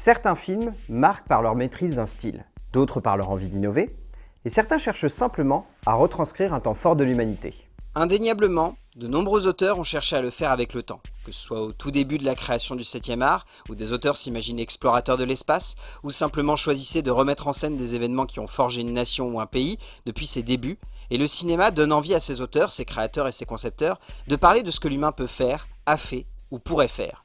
Certains films marquent par leur maîtrise d'un style, d'autres par leur envie d'innover, et certains cherchent simplement à retranscrire un temps fort de l'humanité. Indéniablement, de nombreux auteurs ont cherché à le faire avec le temps, que ce soit au tout début de la création du 7e art, où des auteurs s'imaginent explorateurs de l'espace, ou simplement choisissaient de remettre en scène des événements qui ont forgé une nation ou un pays depuis ses débuts, et le cinéma donne envie à ses auteurs, ses créateurs et ses concepteurs de parler de ce que l'humain peut faire, a fait ou pourrait faire.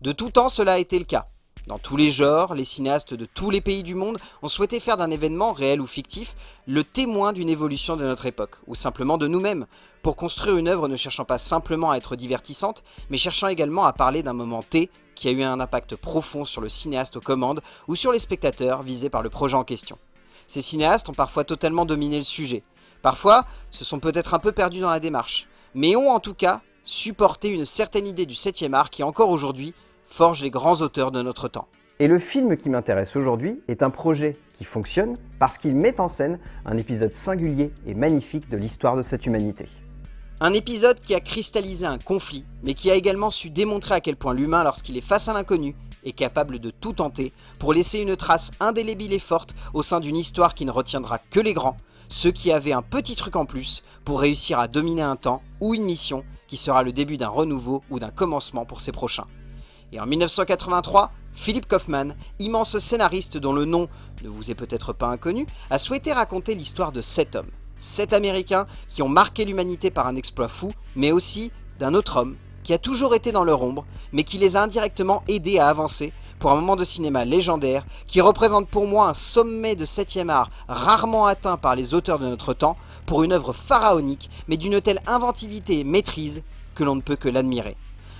De tout temps cela a été le cas, dans tous les genres, les cinéastes de tous les pays du monde ont souhaité faire d'un événement, réel ou fictif, le témoin d'une évolution de notre époque, ou simplement de nous-mêmes, pour construire une œuvre ne cherchant pas simplement à être divertissante, mais cherchant également à parler d'un moment T qui a eu un impact profond sur le cinéaste aux commandes ou sur les spectateurs visés par le projet en question. Ces cinéastes ont parfois totalement dominé le sujet. Parfois, se sont peut-être un peu perdus dans la démarche, mais ont en tout cas supporté une certaine idée du 7e art qui encore aujourd'hui forge les grands auteurs de notre temps. Et le film qui m'intéresse aujourd'hui est un projet qui fonctionne parce qu'il met en scène un épisode singulier et magnifique de l'histoire de cette humanité. Un épisode qui a cristallisé un conflit, mais qui a également su démontrer à quel point l'humain, lorsqu'il est face à l'inconnu, est capable de tout tenter pour laisser une trace indélébile et forte au sein d'une histoire qui ne retiendra que les grands, ceux qui avaient un petit truc en plus pour réussir à dominer un temps ou une mission qui sera le début d'un renouveau ou d'un commencement pour ses prochains. Et en 1983, Philip Kaufman, immense scénariste dont le nom ne vous est peut-être pas inconnu, a souhaité raconter l'histoire de sept hommes. Sept Américains qui ont marqué l'humanité par un exploit fou, mais aussi d'un autre homme qui a toujours été dans leur ombre, mais qui les a indirectement aidés à avancer pour un moment de cinéma légendaire qui représente pour moi un sommet de 7 art rarement atteint par les auteurs de notre temps pour une œuvre pharaonique mais d'une telle inventivité et maîtrise que l'on ne peut que l'admirer.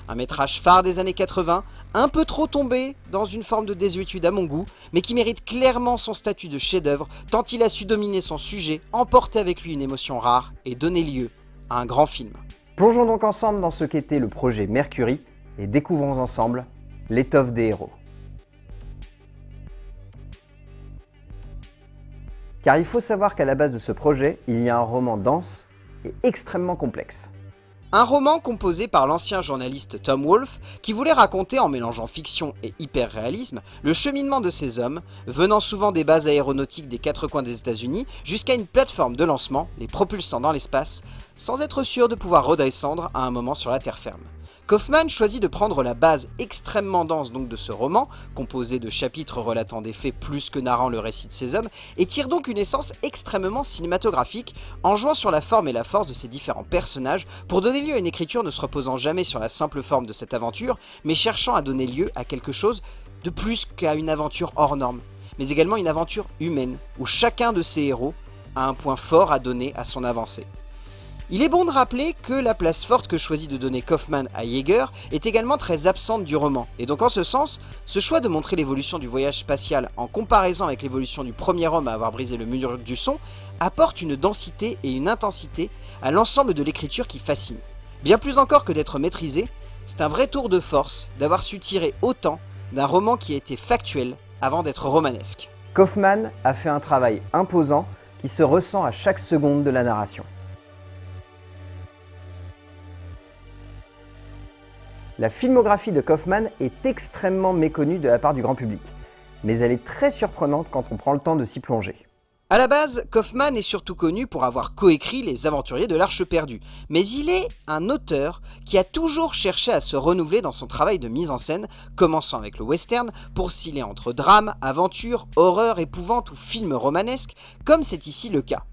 Un métrage phare des années 80, un peu trop tombé dans une forme de désuétude à mon goût, mais qui mérite clairement son statut de chef-d'œuvre tant il a su dominer son sujet, emporter avec lui une émotion rare et donner lieu à un grand film. Plongeons donc ensemble dans ce qu'était le projet Mercury et découvrons ensemble l'étoffe des héros. Car il faut savoir qu'à la base de ce projet, il y a un roman dense et extrêmement complexe. Un roman composé par l'ancien journaliste Tom Wolfe qui voulait raconter en mélangeant fiction et hyper-réalisme le cheminement de ces hommes, venant souvent des bases aéronautiques des quatre coins des états unis jusqu'à une plateforme de lancement, les propulsant dans l'espace, sans être sûr de pouvoir redescendre à un moment sur la terre ferme. Kaufman choisit de prendre la base extrêmement dense donc de ce roman, composé de chapitres relatant des faits plus que narrant le récit de ces hommes, et tire donc une essence extrêmement cinématographique, en jouant sur la forme et la force de ces différents personnages, pour donner lieu à une écriture ne se reposant jamais sur la simple forme de cette aventure, mais cherchant à donner lieu à quelque chose de plus qu'à une aventure hors norme, mais également une aventure humaine, où chacun de ces héros a un point fort à donner à son avancée. Il est bon de rappeler que la place forte que choisit de donner Kaufman à Jaeger est également très absente du roman, et donc en ce sens, ce choix de montrer l'évolution du voyage spatial en comparaison avec l'évolution du premier homme à avoir brisé le mur du son, apporte une densité et une intensité à l'ensemble de l'écriture qui fascine. Bien plus encore que d'être maîtrisé, c'est un vrai tour de force d'avoir su tirer autant d'un roman qui a été factuel avant d'être romanesque. Kaufman a fait un travail imposant qui se ressent à chaque seconde de la narration. La filmographie de Kaufman est extrêmement méconnue de la part du grand public, mais elle est très surprenante quand on prend le temps de s'y plonger. A la base, Kaufman est surtout connu pour avoir coécrit Les Aventuriers de l'Arche perdue, mais il est un auteur qui a toujours cherché à se renouveler dans son travail de mise en scène, commençant avec le western, pour sciller entre drame, aventure, horreur, épouvante ou film romanesque, comme c'est ici le cas.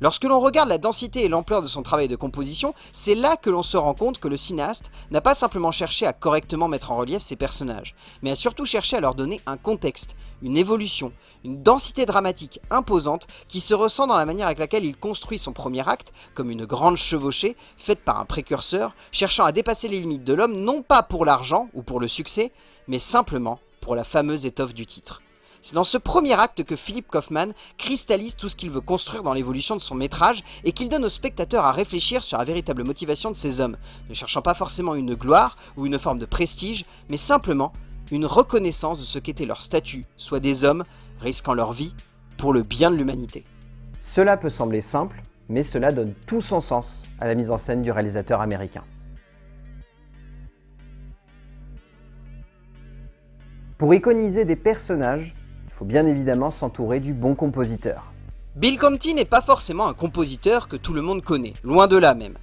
Lorsque l'on regarde la densité et l'ampleur de son travail de composition, c'est là que l'on se rend compte que le cinéaste n'a pas simplement cherché à correctement mettre en relief ses personnages, mais a surtout cherché à leur donner un contexte, une évolution, une densité dramatique imposante qui se ressent dans la manière avec laquelle il construit son premier acte, comme une grande chevauchée faite par un précurseur, cherchant à dépasser les limites de l'homme non pas pour l'argent ou pour le succès, mais simplement pour la fameuse étoffe du titre. C'est dans ce premier acte que Philip Kaufman cristallise tout ce qu'il veut construire dans l'évolution de son métrage et qu'il donne au spectateur à réfléchir sur la véritable motivation de ces hommes, ne cherchant pas forcément une gloire ou une forme de prestige, mais simplement une reconnaissance de ce qu'était leur statut, soit des hommes risquant leur vie pour le bien de l'humanité. Cela peut sembler simple, mais cela donne tout son sens à la mise en scène du réalisateur américain. Pour iconiser des personnages, faut bien évidemment s'entourer du bon compositeur. Bill Conti n'est pas forcément un compositeur que tout le monde connaît, loin de là même.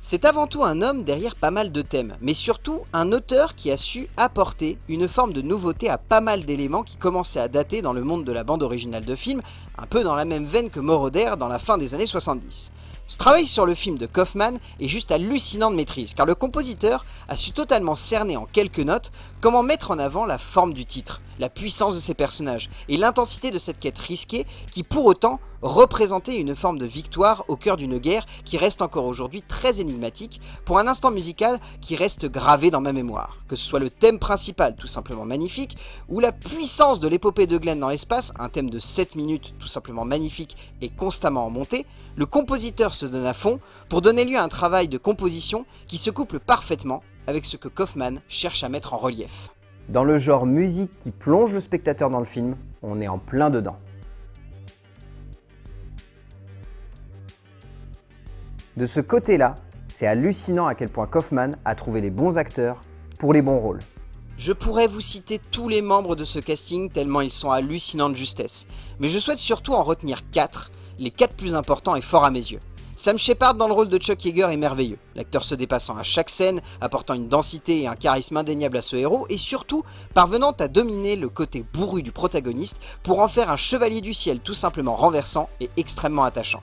C'est avant tout un homme derrière pas mal de thèmes, mais surtout un auteur qui a su apporter une forme de nouveauté à pas mal d'éléments qui commençaient à dater dans le monde de la bande originale de film, un peu dans la même veine que Moroder dans la fin des années 70. Ce travail sur le film de Kaufman est juste hallucinant de maîtrise, car le compositeur a su totalement cerner en quelques notes comment mettre en avant la forme du titre, la puissance de ses personnages, et l'intensité de cette quête risquée qui pour autant représentait une forme de victoire au cœur d'une guerre qui reste encore aujourd'hui très énigmatique, pour un instant musical qui reste gravé dans ma mémoire. Que ce soit le thème principal tout simplement magnifique, ou la puissance de l'épopée de Glenn dans l'espace, un thème de 7 minutes tout simplement magnifique et constamment en montée, le compositeur se donne à fond pour donner lieu à un travail de composition qui se couple parfaitement avec ce que Kaufman cherche à mettre en relief. Dans le genre musique qui plonge le spectateur dans le film, on est en plein dedans. De ce côté-là, c'est hallucinant à quel point Kaufman a trouvé les bons acteurs pour les bons rôles. Je pourrais vous citer tous les membres de ce casting tellement ils sont hallucinants de justesse, mais je souhaite surtout en retenir 4 les quatre plus importants et forts à mes yeux. Sam Shepard dans le rôle de Chuck Yeager est merveilleux, l'acteur se dépassant à chaque scène, apportant une densité et un charisme indéniable à ce héros, et surtout parvenant à dominer le côté bourru du protagoniste pour en faire un chevalier du ciel tout simplement renversant et extrêmement attachant.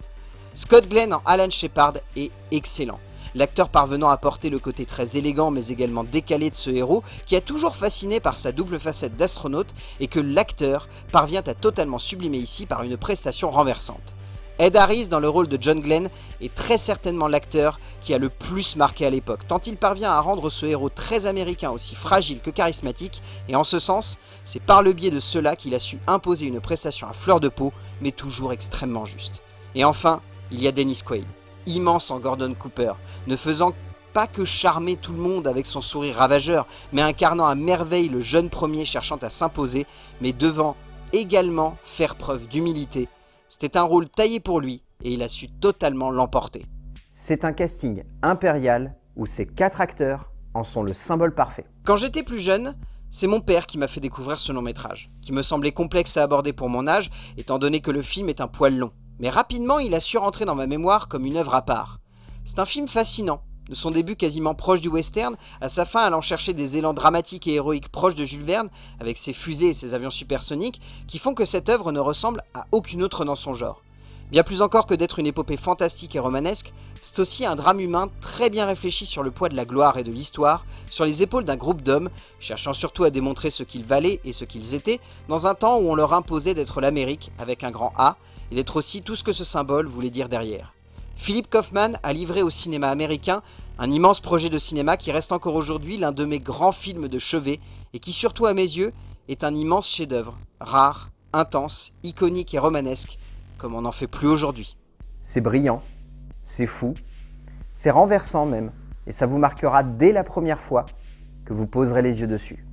Scott Glenn en Alan Shepard est excellent, l'acteur parvenant à porter le côté très élégant mais également décalé de ce héros qui a toujours fasciné par sa double facette d'astronaute et que l'acteur parvient à totalement sublimer ici par une prestation renversante. Ed Harris dans le rôle de John Glenn est très certainement l'acteur qui a le plus marqué à l'époque, tant il parvient à rendre ce héros très américain aussi fragile que charismatique, et en ce sens, c'est par le biais de cela qu'il a su imposer une prestation à fleur de peau, mais toujours extrêmement juste. Et enfin, il y a Dennis Quaid, immense en Gordon Cooper, ne faisant pas que charmer tout le monde avec son sourire ravageur, mais incarnant à merveille le jeune premier cherchant à s'imposer, mais devant également faire preuve d'humilité c'était un rôle taillé pour lui et il a su totalement l'emporter. C'est un casting impérial où ces quatre acteurs en sont le symbole parfait. Quand j'étais plus jeune, c'est mon père qui m'a fait découvrir ce long métrage, qui me semblait complexe à aborder pour mon âge, étant donné que le film est un poil long. Mais rapidement, il a su rentrer dans ma mémoire comme une œuvre à part. C'est un film fascinant, de son début quasiment proche du western, à sa fin allant chercher des élans dramatiques et héroïques proches de Jules Verne, avec ses fusées et ses avions supersoniques, qui font que cette œuvre ne ressemble à aucune autre dans son genre. Bien plus encore que d'être une épopée fantastique et romanesque, c'est aussi un drame humain très bien réfléchi sur le poids de la gloire et de l'histoire, sur les épaules d'un groupe d'hommes, cherchant surtout à démontrer ce qu'ils valaient et ce qu'ils étaient, dans un temps où on leur imposait d'être l'Amérique avec un grand A, et d'être aussi tout ce que ce symbole voulait dire derrière. Philippe Kaufman a livré au cinéma américain un immense projet de cinéma qui reste encore aujourd'hui l'un de mes grands films de chevet et qui surtout à mes yeux est un immense chef-d'œuvre, rare, intense, iconique et romanesque, comme on n'en fait plus aujourd'hui. C'est brillant, c'est fou, c'est renversant même, et ça vous marquera dès la première fois que vous poserez les yeux dessus.